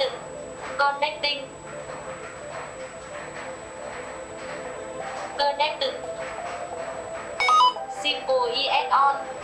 Connected. Connecting. Connected. Simple ES on.